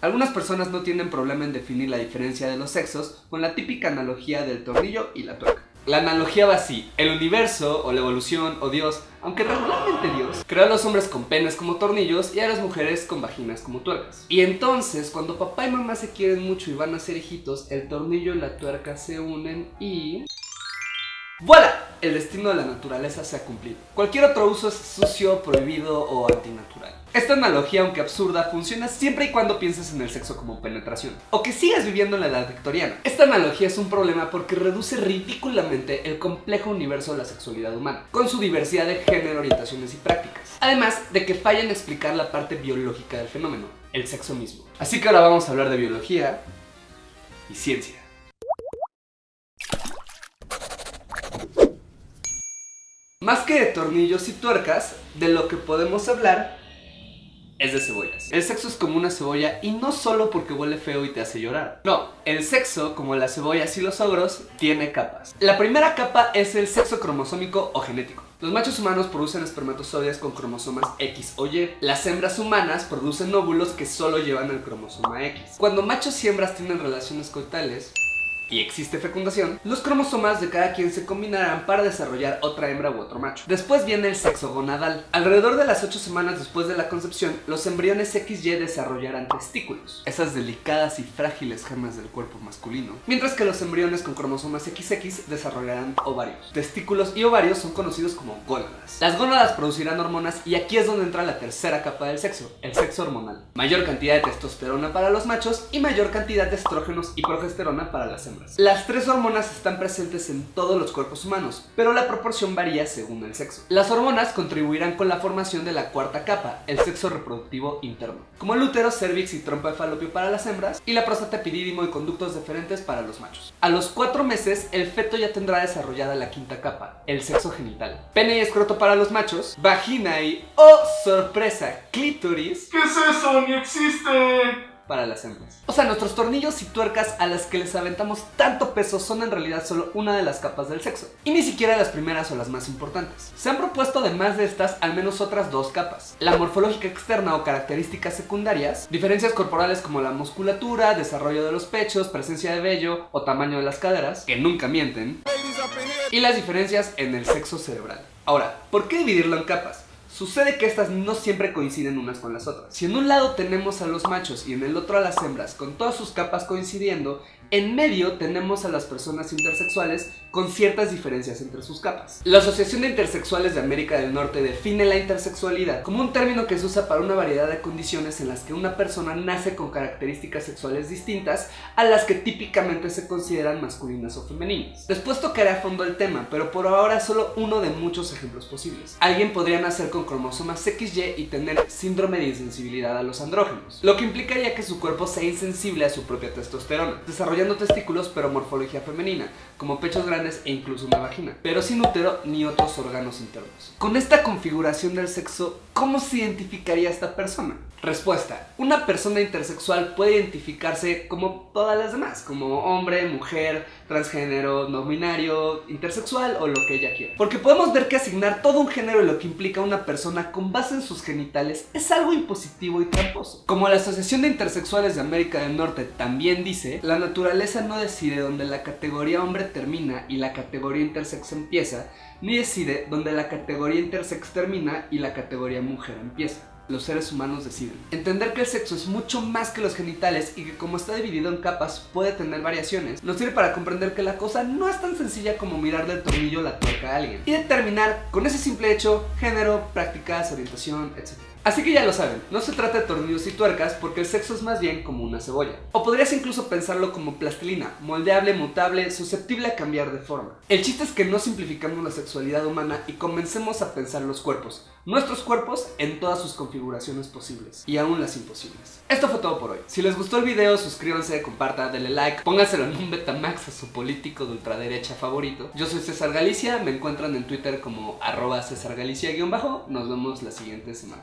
Algunas personas no tienen problema en definir la diferencia de los sexos con la típica analogía del tornillo y la tuerca. La analogía va así, el universo, o la evolución, o Dios, aunque regularmente Dios, creó a los hombres con penes como tornillos y a las mujeres con vaginas como tuercas. Y entonces, cuando papá y mamá se quieren mucho y van a ser hijitos, el tornillo y la tuerca se unen y... ¡Voilà! El destino de la naturaleza se ha cumplido. Cualquier otro uso es sucio, prohibido o antinatural. Esta analogía, aunque absurda, funciona siempre y cuando pienses en el sexo como penetración, o que sigas viviendo en la edad victoriana. Esta analogía es un problema porque reduce ridículamente el complejo universo de la sexualidad humana, con su diversidad de género, orientaciones y prácticas. Además de que falla en explicar la parte biológica del fenómeno, el sexo mismo. Así que ahora vamos a hablar de biología y ciencia. Más que de tornillos y tuercas, de lo que podemos hablar es de cebollas. El sexo es como una cebolla y no solo porque huele feo y te hace llorar. No, el sexo, como las cebollas y los ogros, tiene capas. La primera capa es el sexo cromosómico o genético. Los machos humanos producen espermatozoides con cromosomas X o Y. Las hembras humanas producen óvulos que solo llevan el cromosoma X. Cuando machos y hembras tienen relaciones coitales, y existe fecundación, los cromosomas de cada quien se combinarán para desarrollar otra hembra u otro macho. Después viene el sexo gonadal. Alrededor de las 8 semanas después de la concepción, los embriones XY desarrollarán testículos, esas delicadas y frágiles gemas del cuerpo masculino, mientras que los embriones con cromosomas XX desarrollarán ovarios. Testículos y ovarios son conocidos como gónadas. Las gónadas producirán hormonas y aquí es donde entra la tercera capa del sexo, el sexo hormonal. Mayor cantidad de testosterona para los machos y mayor cantidad de estrógenos y progesterona para las hembras. Las tres hormonas están presentes en todos los cuerpos humanos, pero la proporción varía según el sexo. Las hormonas contribuirán con la formación de la cuarta capa, el sexo reproductivo interno, como el útero, cervix y trompa de falopio para las hembras, y la próstata epidídimo y conductos deferentes para los machos. A los cuatro meses, el feto ya tendrá desarrollada la quinta capa, el sexo genital. Pene y escroto para los machos, vagina y, ¡oh sorpresa!, clítoris. ¿Qué es eso? ¡Ni existe! Para las hembras. O sea, nuestros tornillos y tuercas a las que les aventamos tanto peso son en realidad solo una de las capas del sexo, y ni siquiera las primeras o las más importantes. Se han propuesto además de estas al menos otras dos capas, la morfológica externa o características secundarias, diferencias corporales como la musculatura, desarrollo de los pechos, presencia de vello o tamaño de las caderas, que nunca mienten, y las diferencias en el sexo cerebral. Ahora, ¿por qué dividirlo en capas? Sucede que estas no siempre coinciden unas con las otras. Si en un lado tenemos a los machos y en el otro a las hembras, con todas sus capas coincidiendo, en medio tenemos a las personas intersexuales con ciertas diferencias entre sus capas. La Asociación de Intersexuales de América del Norte define la intersexualidad como un término que se usa para una variedad de condiciones en las que una persona nace con características sexuales distintas a las que típicamente se consideran masculinas o femeninas. Después tocaré a fondo el tema, pero por ahora solo uno de muchos ejemplos posibles. Alguien podría nacer con cromosomas XY y tener síndrome de insensibilidad a los andrógenos, lo que implicaría que su cuerpo sea insensible a su propia testosterona, desarrollando testículos pero morfología femenina, como pechos grandes e incluso una vagina, pero sin útero ni otros órganos internos. Con esta configuración del sexo, ¿cómo se identificaría esta persona? Respuesta. Una persona intersexual puede identificarse como todas las demás, como hombre, mujer, transgénero, no binario, intersexual o lo que ella quiera. Porque podemos ver que asignar todo un género y lo que implica una persona con base en sus genitales es algo impositivo y tramposo. Como la Asociación de Intersexuales de América del Norte también dice, la naturaleza no decide dónde la categoría hombre termina y la categoría intersex empieza, ni decide dónde la categoría intersex termina y la categoría mujer empieza los seres humanos deciden. Entender que el sexo es mucho más que los genitales y que como está dividido en capas puede tener variaciones, nos sirve para comprender que la cosa no es tan sencilla como mirar del tornillo la tuerca a alguien y determinar con ese simple hecho género, prácticas, orientación, etc. Así que ya lo saben, no se trata de tornillos y tuercas porque el sexo es más bien como una cebolla. O podrías incluso pensarlo como plastilina, moldeable, mutable, susceptible a cambiar de forma. El chiste es que no simplificamos la sexualidad humana y comencemos a pensar los cuerpos, nuestros cuerpos en todas sus configuraciones posibles y aún las imposibles. Esto fue todo por hoy. Si les gustó el video, suscríbanse, compartan, denle like, pónganselo en un Betamax a su político de ultraderecha favorito. Yo soy César Galicia, me encuentran en Twitter como arroba César Galicia-bajo. Nos vemos la siguiente semana.